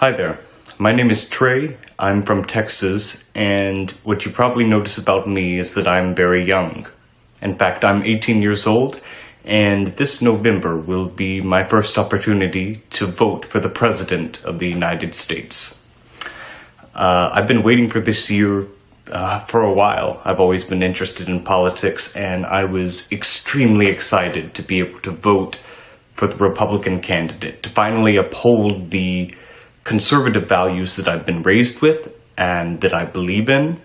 Hi there. My name is Trey. I'm from Texas, and what you probably notice about me is that I'm very young. In fact, I'm 18 years old, and this November will be my first opportunity to vote for the President of the United States. Uh, I've been waiting for this year uh, for a while. I've always been interested in politics, and I was extremely excited to be able to vote for the Republican candidate, to finally uphold the conservative values that I've been raised with and that I believe in.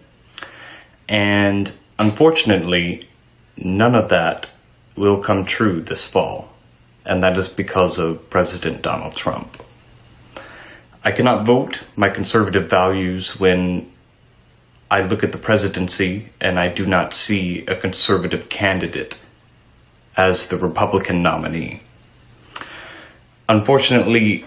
And unfortunately, none of that will come true this fall. And that is because of President Donald Trump. I cannot vote my conservative values when I look at the presidency and I do not see a conservative candidate as the Republican nominee. Unfortunately,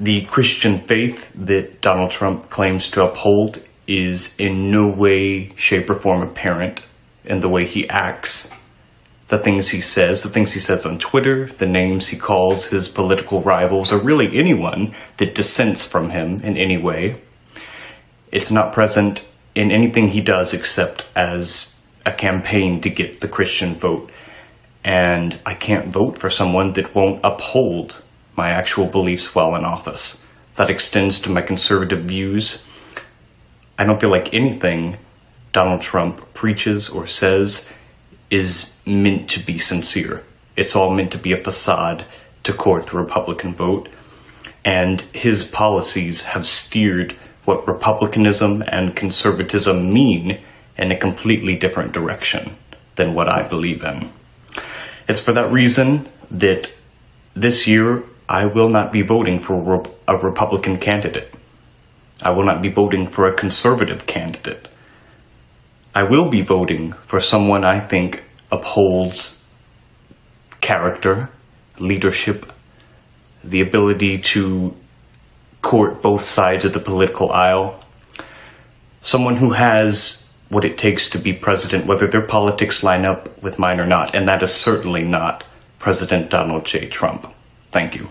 the Christian faith that Donald Trump claims to uphold is in no way, shape, or form apparent in the way he acts, the things he says, the things he says on Twitter, the names he calls his political rivals, or really anyone that dissents from him in any way. It's not present in anything he does except as a campaign to get the Christian vote. And I can't vote for someone that won't uphold my actual beliefs while in office. That extends to my conservative views. I don't feel like anything Donald Trump preaches or says is meant to be sincere. It's all meant to be a facade to court the Republican vote. And his policies have steered what republicanism and conservatism mean in a completely different direction than what I believe in. It's for that reason that this year I will not be voting for a Republican candidate. I will not be voting for a conservative candidate. I will be voting for someone I think upholds character, leadership, the ability to court both sides of the political aisle, someone who has what it takes to be president, whether their politics line up with mine or not, and that is certainly not President Donald J. Trump. Thank you.